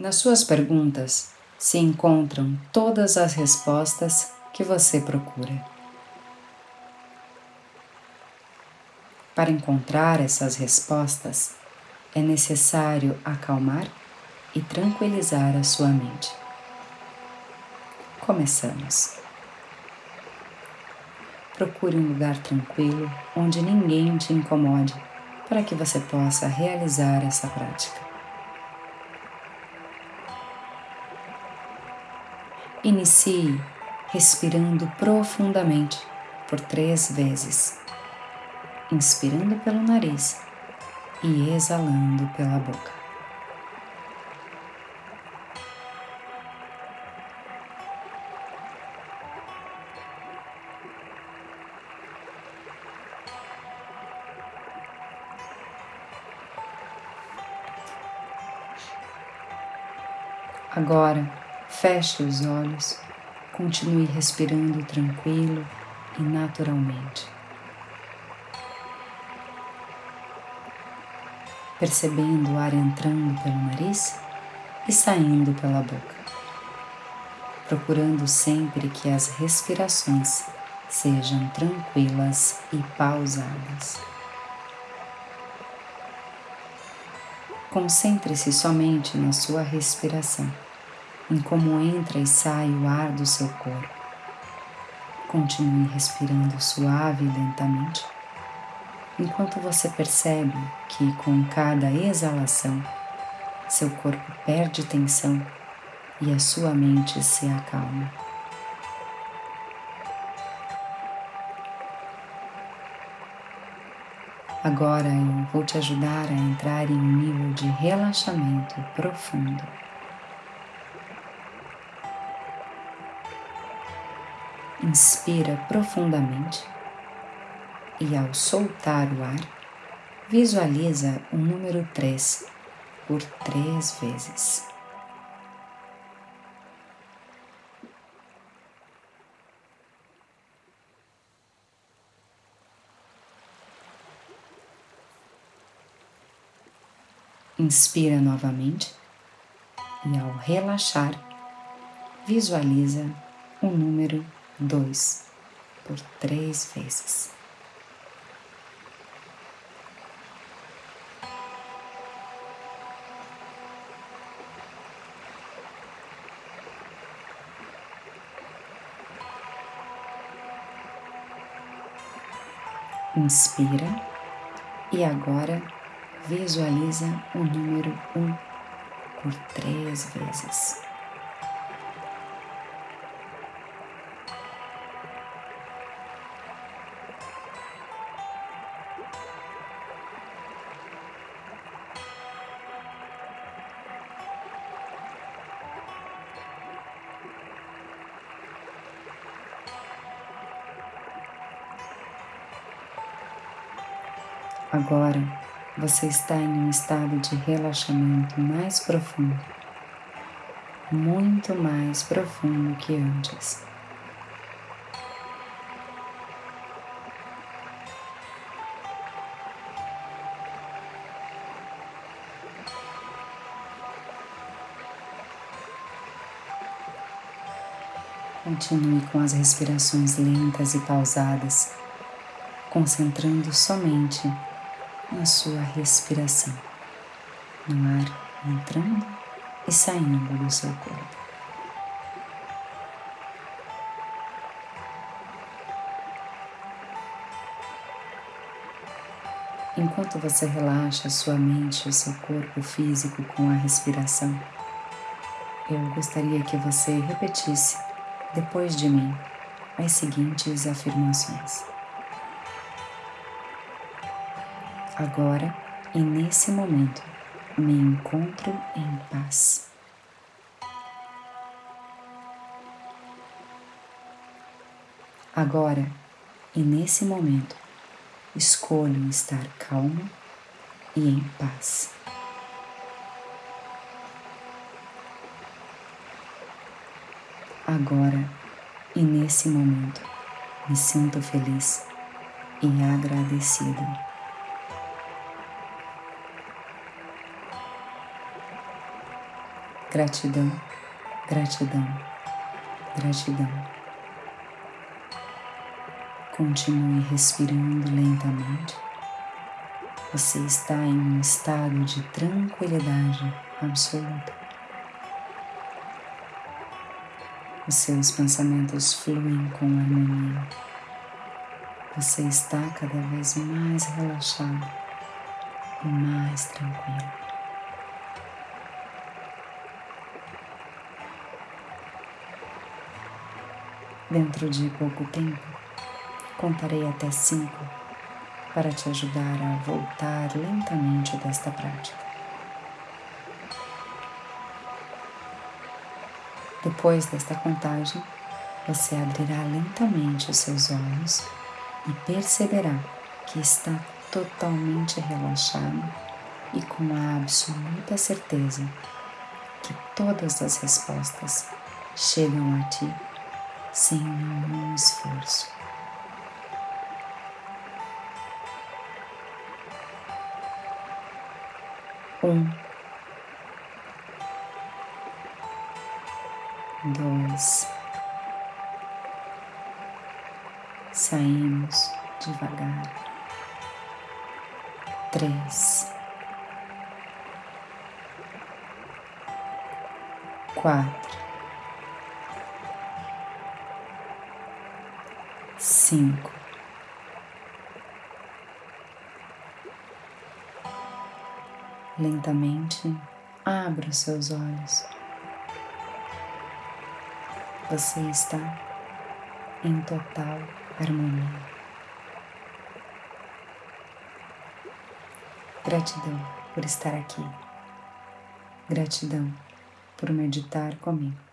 Nas suas perguntas se encontram todas as respostas que você procura. Para encontrar essas respostas, é necessário acalmar e tranquilizar a sua mente. Começamos. Procure um lugar tranquilo onde ninguém te incomode para que você possa realizar essa prática. Inicie respirando profundamente por três vezes, inspirando pelo nariz e exalando pela boca. Agora, feche os olhos, continue respirando tranquilo e naturalmente. Percebendo o ar entrando pelo nariz e saindo pela boca, procurando sempre que as respirações sejam tranquilas e pausadas. Concentre-se somente na sua respiração, em como entra e sai o ar do seu corpo. Continue respirando suave e lentamente, enquanto você percebe que com cada exalação seu corpo perde tensão e a sua mente se acalma. Agora eu vou te ajudar a entrar em um nível de relaxamento profundo. Inspira profundamente e, ao soltar o ar, visualiza o número 3 por três vezes. Inspira novamente e, ao relaxar, visualiza o número 2 por três vezes. Inspira e agora visualiza o número um por três vezes. Agora você está em um estado de relaxamento mais profundo, muito mais profundo que antes. Continue com as respirações lentas e pausadas, concentrando somente na sua respiração, no ar entrando e saindo do seu corpo. Enquanto você relaxa sua mente e seu corpo físico com a respiração, eu gostaria que você repetisse depois de mim as seguintes afirmações. Agora e nesse momento me encontro em paz. Agora e nesse momento escolho estar calmo e em paz. Agora e nesse momento me sinto feliz e agradecido. Gratidão, gratidão, gratidão. Continue respirando lentamente. Você está em um estado de tranquilidade absoluta. Os seus pensamentos fluem com harmonia. Você está cada vez mais relaxado e mais tranquilo. Dentro de pouco tempo, Contarei até cinco para te ajudar a voltar lentamente desta prática. Depois desta contagem, você abrirá lentamente os seus olhos e perceberá que está totalmente relaxado e com a absoluta certeza que todas as respostas chegam a ti sem nenhum esforço. Um, dois, saímos devagar. Três, quatro, cinco. Lentamente, abra os seus olhos. Você está em total harmonia. Gratidão por estar aqui. Gratidão por meditar comigo.